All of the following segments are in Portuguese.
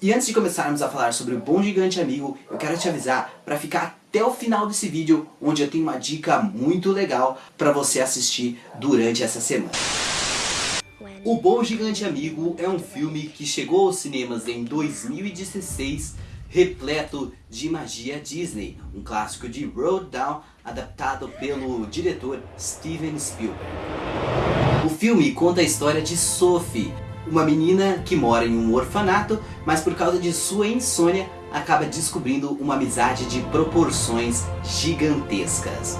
E antes de começarmos a falar sobre o Bom Gigante Amigo, eu quero te avisar para ficar até o final desse vídeo, onde eu tenho uma dica muito legal para você assistir durante essa semana. O Bom Gigante Amigo é um filme que chegou aos cinemas em 2016, repleto de magia Disney, um clássico de Road Down, adaptado pelo diretor Steven Spielberg. O filme conta a história de Sophie, uma menina que mora em um orfanato, mas por causa de sua insônia, acaba descobrindo uma amizade de proporções gigantescas.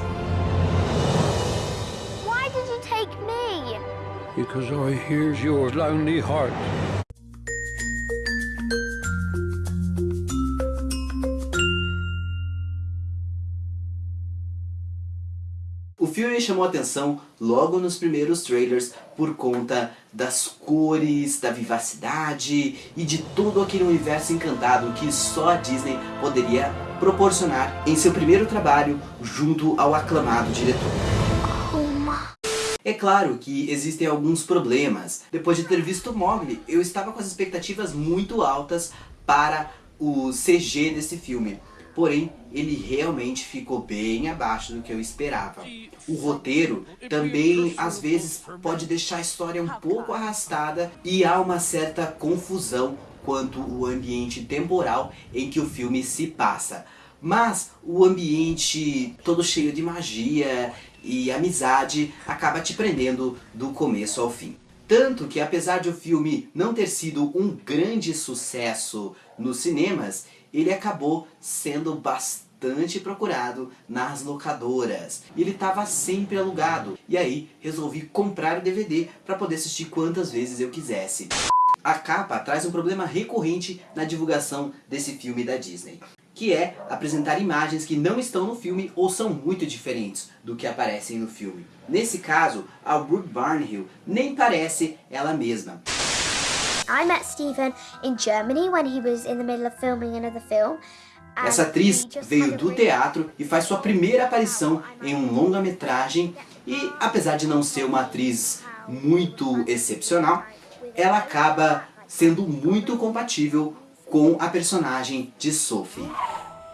Why did you take me? Because I hears your lonely heart. Filme chamou atenção logo nos primeiros trailers por conta das cores, da vivacidade e de todo aquele universo encantado que só a Disney poderia proporcionar em seu primeiro trabalho junto ao aclamado diretor. É claro que existem alguns problemas. Depois de ter visto Mogli, eu estava com as expectativas muito altas para o CG desse filme porém ele realmente ficou bem abaixo do que eu esperava. O roteiro também às vezes pode deixar a história um pouco arrastada e há uma certa confusão quanto o ambiente temporal em que o filme se passa. Mas o ambiente todo cheio de magia e amizade acaba te prendendo do começo ao fim. Tanto que apesar de o filme não ter sido um grande sucesso nos cinemas, ele acabou sendo bastante procurado nas locadoras. Ele estava sempre alugado. E aí resolvi comprar o DVD para poder assistir quantas vezes eu quisesse. A capa traz um problema recorrente na divulgação desse filme da Disney. Que é apresentar imagens que não estão no filme ou são muito diferentes do que aparecem no filme. Nesse caso, a Brooke Barnhill nem parece ela mesma. I met in Germany when he was in the middle of filming another film. Essa atriz veio do teatro e faz sua primeira aparição em um longa-metragem e, apesar de não ser uma atriz muito excepcional, ela acaba sendo muito compatível com a personagem de Sophie.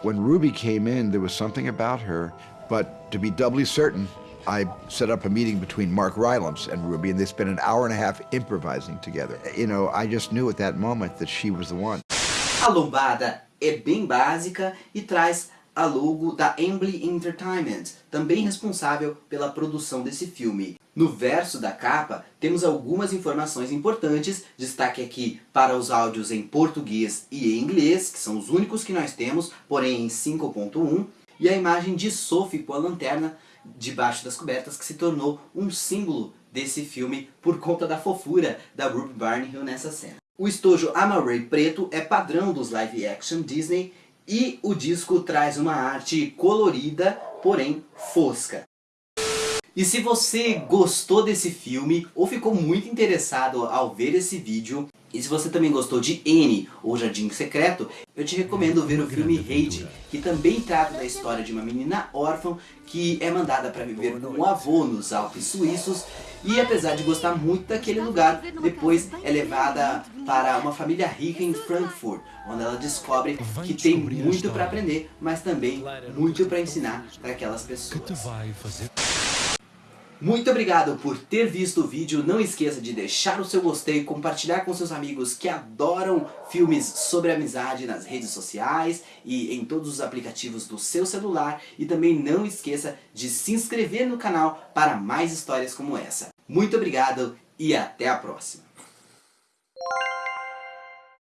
When Ruby came in, there was something about her, but to be doubly certain, I set up a meeting between Mark Rylance and Ruby, and they spent an hour and a half improvising together. You know, I just knew at that moment that she was the one. A lombada é bem básica e traz a logo da Embly Entertainment, também responsável pela produção desse filme. No verso da capa, temos algumas informações importantes, destaque aqui para os áudios em português e em inglês, que são os únicos que nós temos, porém em 5.1, e a imagem de Sophie com a lanterna debaixo das cobertas, que se tornou um símbolo desse filme por conta da fofura da Ruby Barnhill nessa cena. O estojo Amaray preto é padrão dos live action Disney e o disco traz uma arte colorida, porém fosca. E se você gostou desse filme ou ficou muito interessado ao ver esse vídeo, e se você também gostou de N ou Jardim Secreto, eu te recomendo ver o filme Hate, que também trata da história de uma menina órfã que é mandada para viver com o avô nos Alpes Suíços. E apesar de gostar muito daquele lugar, depois é levada para uma família rica em Frankfurt, onde ela descobre que tem muito para aprender, mas também muito para ensinar para aquelas pessoas. Muito obrigado por ter visto o vídeo, não esqueça de deixar o seu gostei, compartilhar com seus amigos que adoram filmes sobre amizade nas redes sociais e em todos os aplicativos do seu celular e também não esqueça de se inscrever no canal para mais histórias como essa. Muito obrigado e até a próxima!